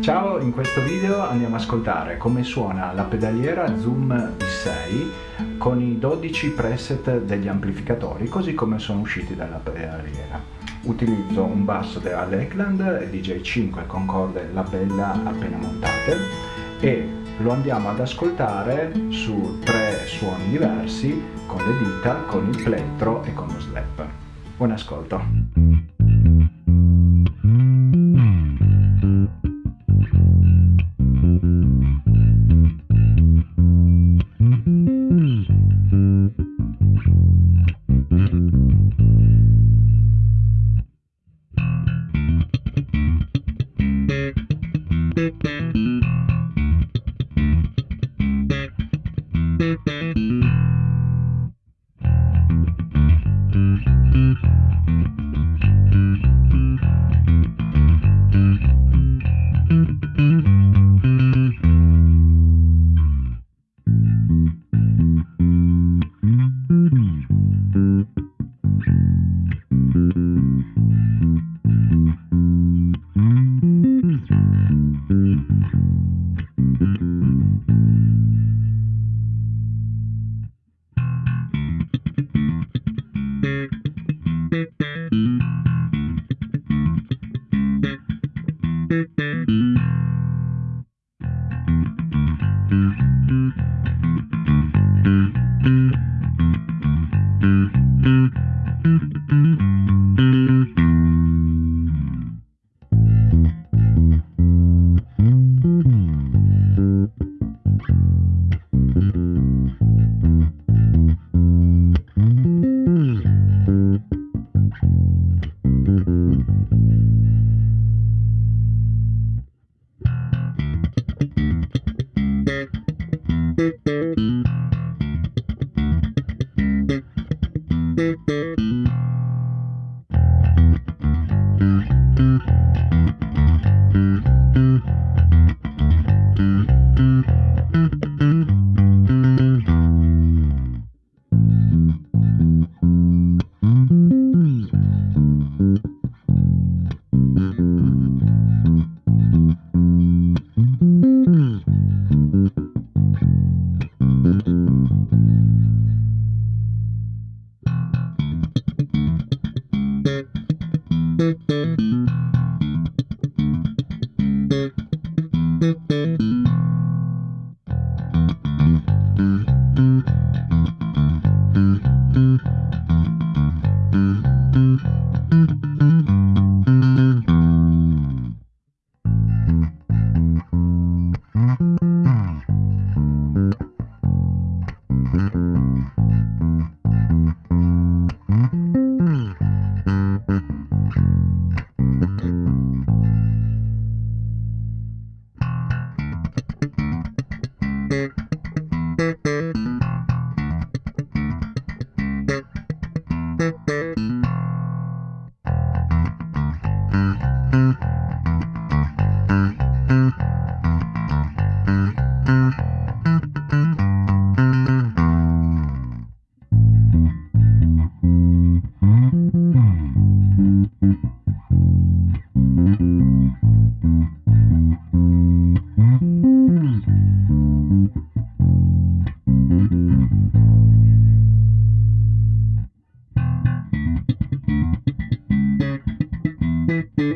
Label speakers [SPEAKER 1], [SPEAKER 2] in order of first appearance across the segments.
[SPEAKER 1] Ciao, in questo video andiamo a ascoltare come suona la pedaliera Zoom V6 con i 12 preset degli amplificatori così come sono usciti dalla pedaliera. Utilizzo un basso della Lakeland DJ5 con corde La Bella appena montate e lo andiamo ad ascoltare su tre suoni diversi con le dita, con il plettro e con lo slap. Buon ascolto! thank you Thank you.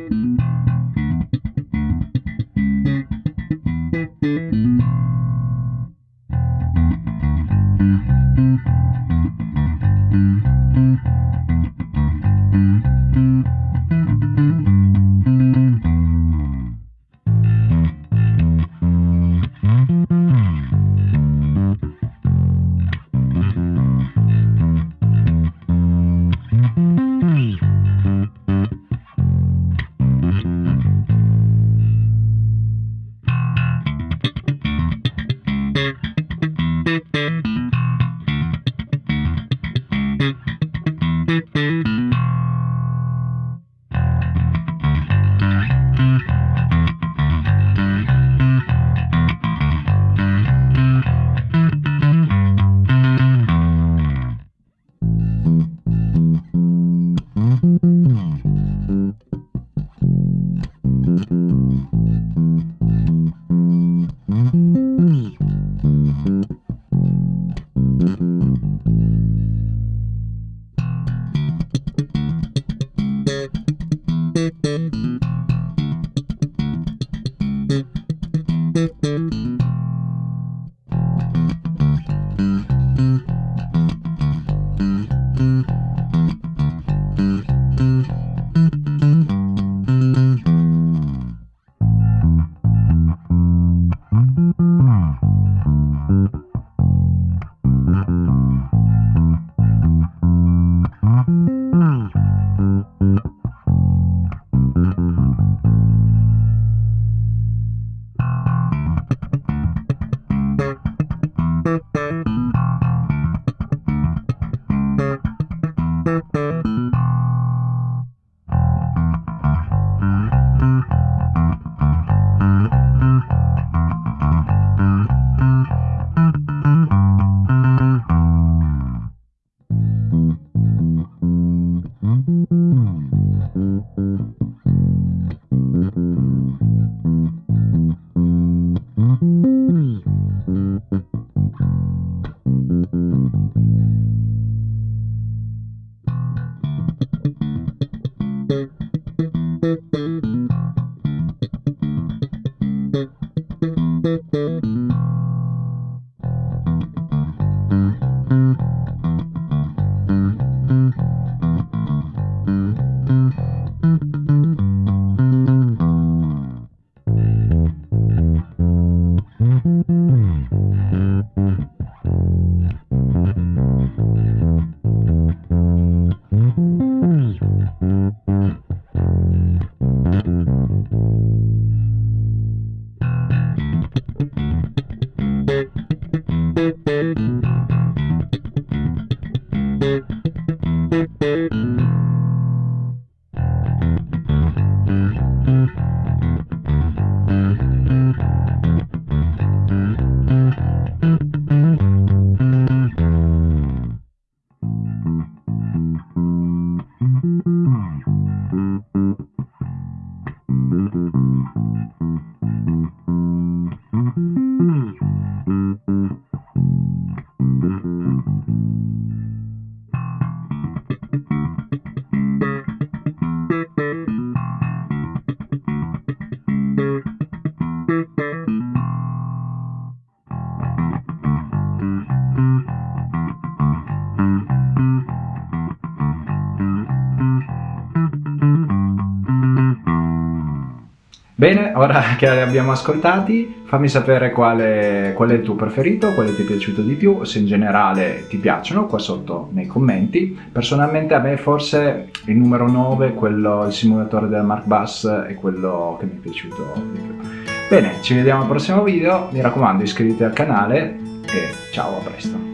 [SPEAKER 1] Bene, ora che li abbiamo ascoltati, fammi sapere quale, qual è il tuo preferito, quale ti è piaciuto di più, se in generale ti piacciono, qua sotto nei commenti. Personalmente a me forse il numero 9, quello, il simulatore del Mark Bass, è quello che mi è piaciuto di più. Bene, ci vediamo al prossimo video, mi raccomando iscriviti al canale e ciao, a presto.